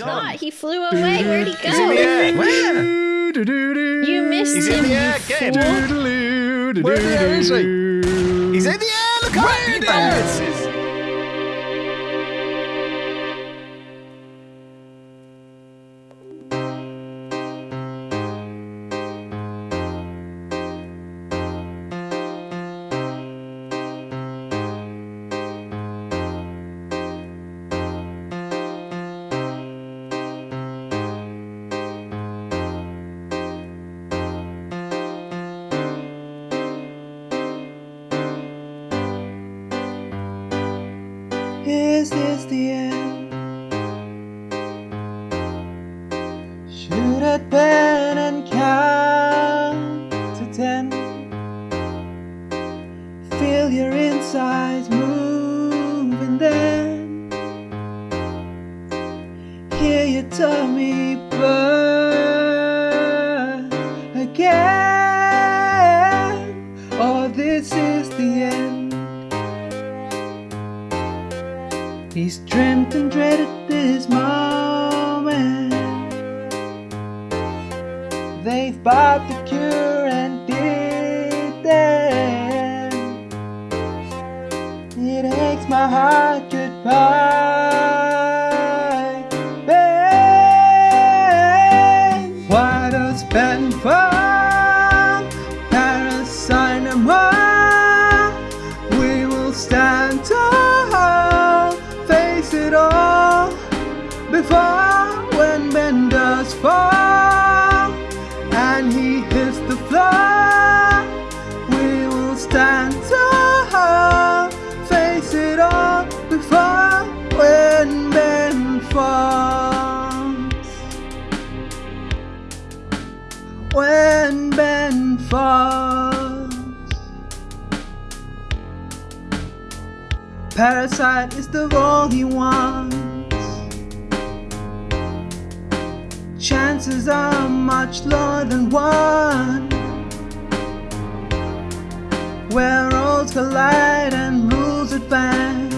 gone. not. He flew away. Where'd he He's in the go? air. Where? You missed He's him. in the air. Where the hell is he? He's in the air. Look out! You Is this the end? Should I pen and count to ten? Feel your insides moving then. Hear your tummy burn again. Oh, this is the end. He's dreamt and dreaded this moment. They've bought the cure and did them. It aches my heart goodbye. Does fall and he hits the floor, we will stand tall, face it all. Before when Ben falls, when Ben falls. Parasite is the only he Chances are much lower than one. Where roads collide and rules advance.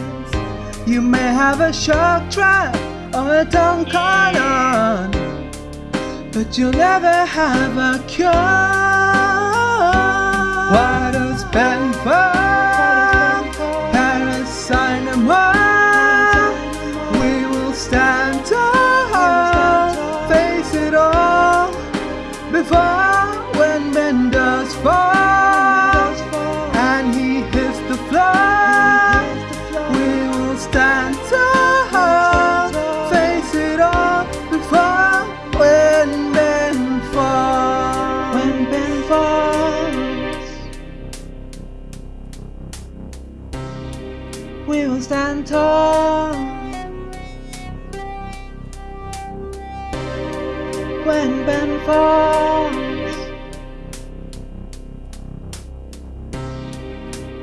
You may have a shark trap or a tongue on, but you'll never have a cure. We will stand tall when Ben falls.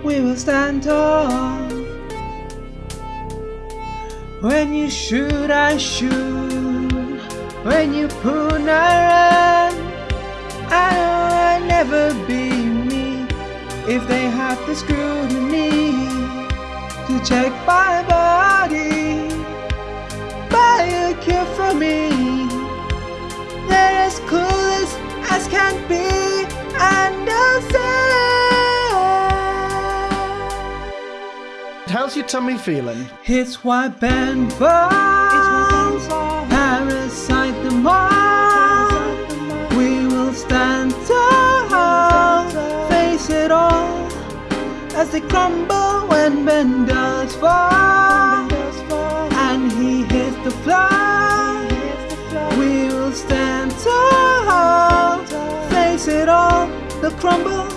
We will stand tall when you shoot, I shoot. When you pull, I run. I'll never be me if they have the scrutiny to check my body. Buy a cure for me. They're as clueless as as can be, and I'll say How's your tummy feeling? it's why Ben falls. Parasite the more. We will stand tall, face it all as they crumble when Ben and he hits the floor. We will stand tall, face it all, the crumble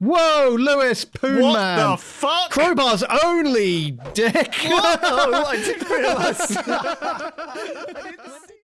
Whoa, Lewis, Poon What Man. the fuck? Crowbar's only dick. oh, I didn't realise.